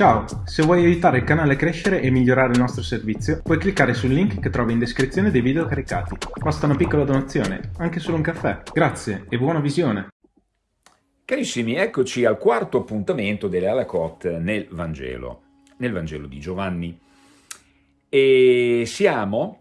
Ciao, se vuoi aiutare il canale a crescere e migliorare il nostro servizio, puoi cliccare sul link che trovi in descrizione dei video caricati. Basta una piccola donazione, anche solo un caffè. Grazie e buona visione! Carissimi, eccoci al quarto appuntamento delle Alakot nel Vangelo, nel Vangelo di Giovanni. E siamo,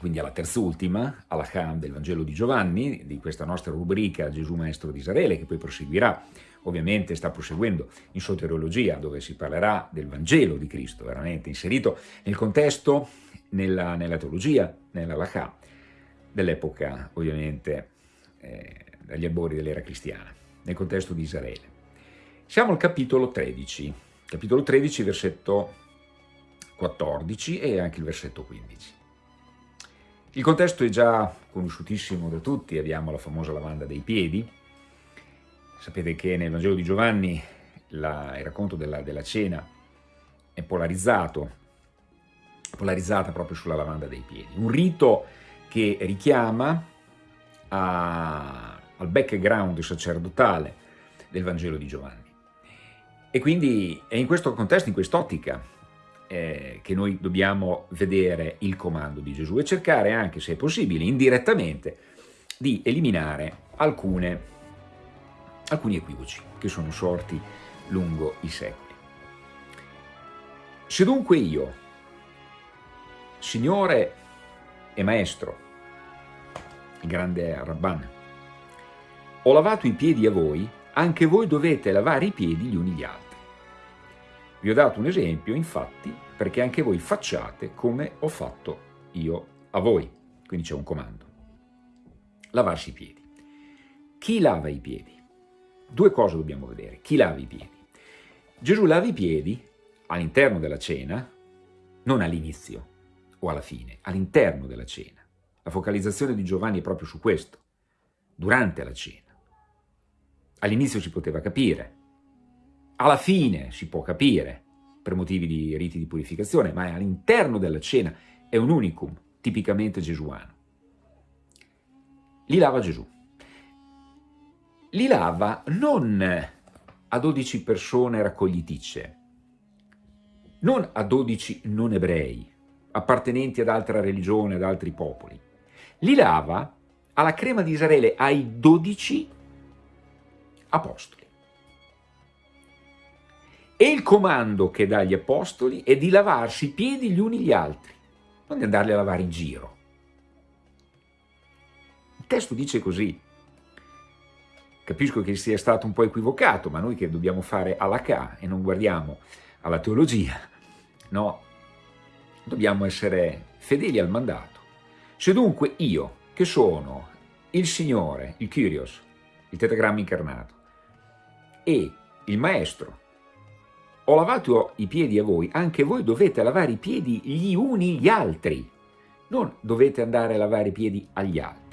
quindi alla terzultima, alla Khan del Vangelo di Giovanni, di questa nostra rubrica Gesù Maestro di Israele, che poi proseguirà ovviamente sta proseguendo in soteriologia, dove si parlerà del Vangelo di Cristo, veramente inserito nel contesto, nella, nella teologia, nella Lachà, dell'epoca ovviamente eh, dagli albori dell'era cristiana, nel contesto di Israele. Siamo al capitolo 13, capitolo 13, versetto 14 e anche il versetto 15. Il contesto è già conosciutissimo da tutti, abbiamo la famosa lavanda dei piedi, Sapete che nel Vangelo di Giovanni la, il racconto della, della, cena è polarizzato, polarizzata proprio sulla lavanda dei piedi. Un rito che richiama a, al background sacerdotale del Vangelo di Giovanni. E quindi è in questo contesto, in quest'ottica, eh, che noi dobbiamo vedere il comando di Gesù e cercare anche, se è possibile, indirettamente, di eliminare alcune alcuni equivoci che sono sorti lungo i secoli. Se dunque io, Signore e Maestro, il grande Rabban, ho lavato i piedi a voi, anche voi dovete lavare i piedi gli uni gli altri. Vi ho dato un esempio, infatti, perché anche voi facciate come ho fatto io a voi. Quindi c'è un comando. Lavarsi i piedi. Chi lava i piedi? Due cose dobbiamo vedere. Chi lava i piedi? Gesù lava i piedi all'interno della cena, non all'inizio o alla fine, all'interno della cena. La focalizzazione di Giovanni è proprio su questo, durante la cena. All'inizio si poteva capire, alla fine si può capire, per motivi di riti di purificazione, ma all'interno della cena è un unicum, tipicamente gesuano. Li lava Gesù li lava non a 12 persone raccogliticce, non a 12 non ebrei, appartenenti ad altra religione, ad altri popoli. Li lava alla crema di Israele, ai 12 apostoli. E il comando che dà agli apostoli è di lavarsi i piedi gli uni gli altri, non di andarli a lavare in giro. Il testo dice così, Capisco che sia stato un po' equivocato, ma noi che dobbiamo fare alla K e non guardiamo alla teologia, no, dobbiamo essere fedeli al mandato. Se dunque io, che sono il Signore, il Kyrios, il tetagramma incarnato, e il Maestro, ho lavato i piedi a voi, anche voi dovete lavare i piedi gli uni gli altri, non dovete andare a lavare i piedi agli altri.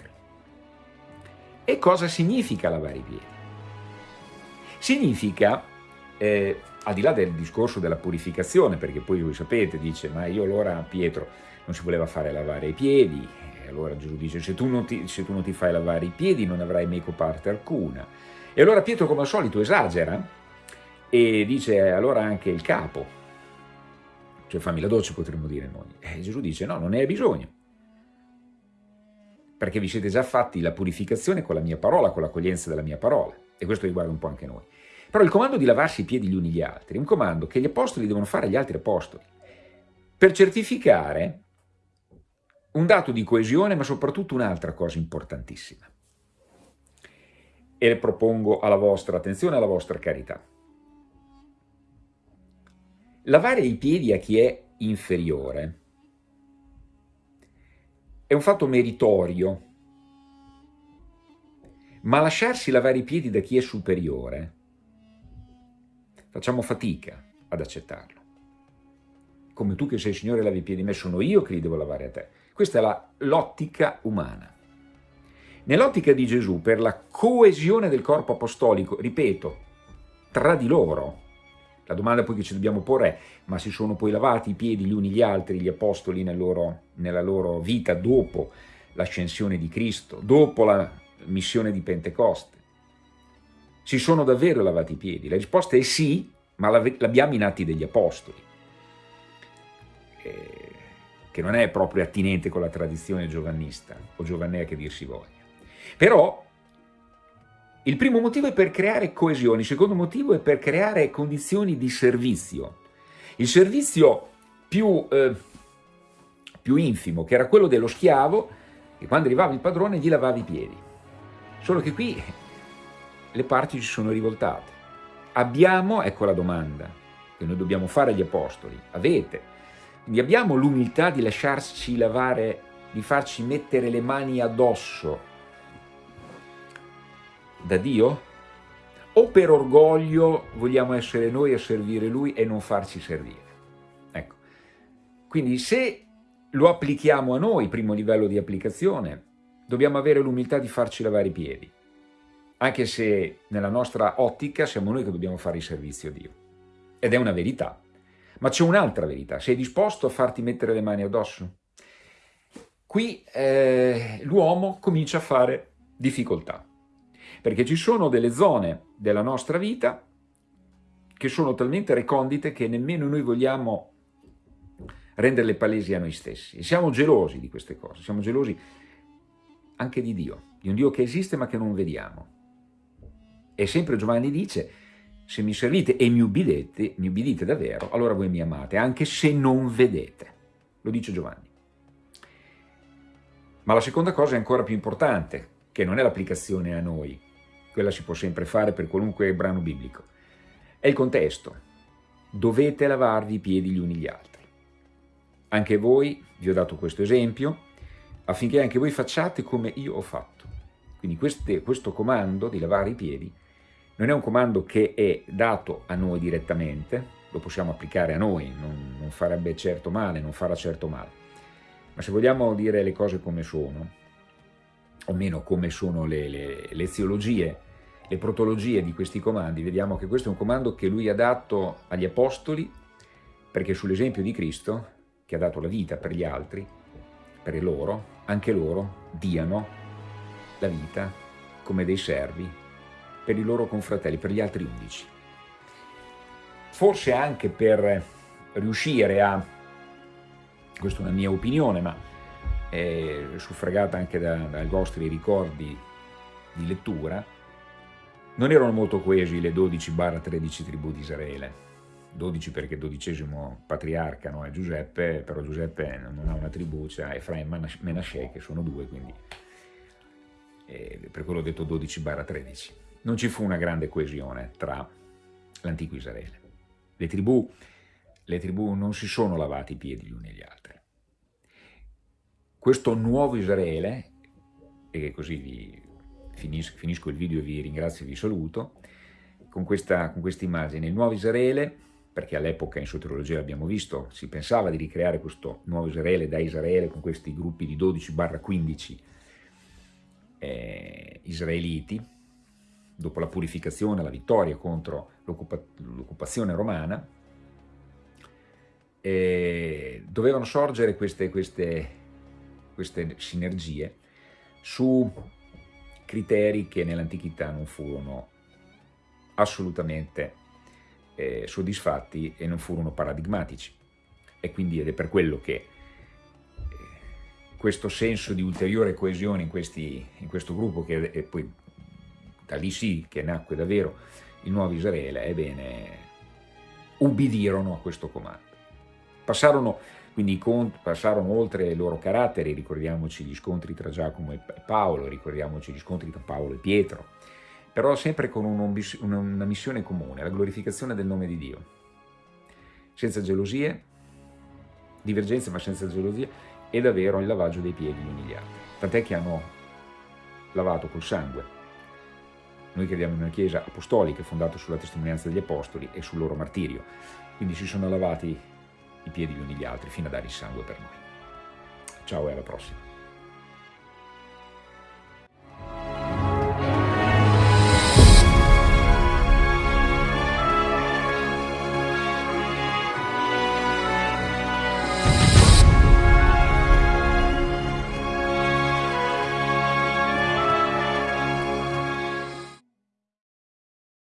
E cosa significa lavare i piedi? Significa, eh, al di là del discorso della purificazione, perché poi voi sapete, dice, ma io allora Pietro non si voleva fare lavare i piedi, e allora Gesù dice, se tu, non ti, se tu non ti fai lavare i piedi non avrai meco parte alcuna. E allora Pietro come al solito esagera e dice allora anche il capo, cioè fammi la doccia potremmo dire noi. E Gesù dice no, non ne hai bisogno perché vi siete già fatti la purificazione con la mia parola, con l'accoglienza della mia parola, e questo riguarda un po' anche noi. Però il comando di lavarsi i piedi gli uni gli altri è un comando che gli apostoli devono fare agli altri apostoli, per certificare un dato di coesione, ma soprattutto un'altra cosa importantissima. E propongo alla vostra attenzione, alla vostra carità. Lavare i piedi a chi è inferiore è un fatto meritorio, ma lasciarsi lavare i piedi da chi è superiore, facciamo fatica ad accettarlo. Come tu che sei Signore lavi i piedi me, sono io che li devo lavare a te. Questa è l'ottica umana. Nell'ottica di Gesù, per la coesione del corpo apostolico, ripeto, tra di loro, la domanda poi che ci dobbiamo porre è, ma si sono poi lavati i piedi gli uni gli altri, gli apostoli nel loro, nella loro vita dopo l'ascensione di Cristo, dopo la missione di Pentecoste? Si sono davvero lavati i piedi? La risposta è sì, ma l'abbiamo in Atti degli Apostoli, eh, che non è proprio attinente con la tradizione giovannista o giovannea che dir si voglia. Però il primo motivo è per creare coesione, il secondo motivo è per creare condizioni di servizio. Il servizio più, eh, più infimo, che era quello dello schiavo, che quando arrivava il padrone gli lavava i piedi. Solo che qui le parti si sono rivoltate. Abbiamo, ecco la domanda, che noi dobbiamo fare agli apostoli, avete, quindi abbiamo l'umiltà di lasciarci lavare, di farci mettere le mani addosso da Dio? O per orgoglio vogliamo essere noi a servire Lui e non farci servire? Ecco, quindi se lo applichiamo a noi, primo livello di applicazione, dobbiamo avere l'umiltà di farci lavare i piedi anche se nella nostra ottica siamo noi che dobbiamo fare il servizio a Dio. Ed è una verità. Ma c'è un'altra verità, sei disposto a farti mettere le mani addosso? Qui eh, l'uomo comincia a fare difficoltà, perché ci sono delle zone della nostra vita che sono talmente recondite che nemmeno noi vogliamo renderle palesi a noi stessi. E siamo gelosi di queste cose, siamo gelosi anche di Dio, di un Dio che esiste ma che non vediamo. E sempre Giovanni dice, se mi servite e mi ubbidite, mi ubbidite davvero, allora voi mi amate, anche se non vedete. Lo dice Giovanni. Ma la seconda cosa è ancora più importante, che non è l'applicazione a noi, quella si può sempre fare per qualunque brano biblico, è il contesto. Dovete lavarvi i piedi gli uni gli altri. Anche voi, vi ho dato questo esempio, affinché anche voi facciate come io ho fatto. Quindi queste, questo comando di lavare i piedi non è un comando che è dato a noi direttamente, lo possiamo applicare a noi, non, non farebbe certo male, non farà certo male. Ma se vogliamo dire le cose come sono, o meno come sono le, le, le teologie, le protologie di questi comandi, vediamo che questo è un comando che lui ha dato agli apostoli, perché sull'esempio di Cristo, che ha dato la vita per gli altri, per loro, anche loro diano la vita come dei servi per i loro confratelli, per gli altri undici. Forse anche per riuscire a, questa è una mia opinione, ma è suffragata anche da, dai vostri ricordi di lettura, non erano molto coesi le 12-13 tribù di Israele. 12 perché dodicesimo patriarca no, è Giuseppe, però Giuseppe non ha una tribù, c'è Efraim e Menashe che sono due, quindi eh, per quello ho detto 12-13 non ci fu una grande coesione tra l'antico Israele. Le tribù, le tribù non si sono lavati i piedi gli uni agli altri. Questo nuovo Israele, e così vi finisco, finisco il video e vi ringrazio e vi saluto, con questa, con questa immagine, il nuovo Israele, perché all'epoca in soteriologia l'abbiamo visto, si pensava di ricreare questo nuovo Israele da Israele con questi gruppi di 12-15 eh, israeliti, dopo la purificazione, la vittoria contro l'occupazione romana, dovevano sorgere queste, queste, queste sinergie su criteri che nell'antichità non furono assolutamente eh, soddisfatti e non furono paradigmatici. E quindi ed è per quello che eh, questo senso di ulteriore coesione in, questi, in questo gruppo, che è poi da lì sì che nacque davvero il nuovo Israele, ebbene, ubbidirono a questo comando. Passarono, quindi passarono oltre i loro caratteri, ricordiamoci gli scontri tra Giacomo e Paolo, ricordiamoci gli scontri tra Paolo e Pietro, però sempre con una missione comune, la glorificazione del nome di Dio. Senza gelosie, divergenze ma senza gelosie, e davvero il lavaggio dei piedi gli altri. Tant'è che hanno lavato col sangue noi crediamo in una chiesa apostolica fondata sulla testimonianza degli apostoli e sul loro martirio, quindi si sono lavati i piedi gli uni gli altri fino a dare il sangue per noi. Ciao e alla prossima.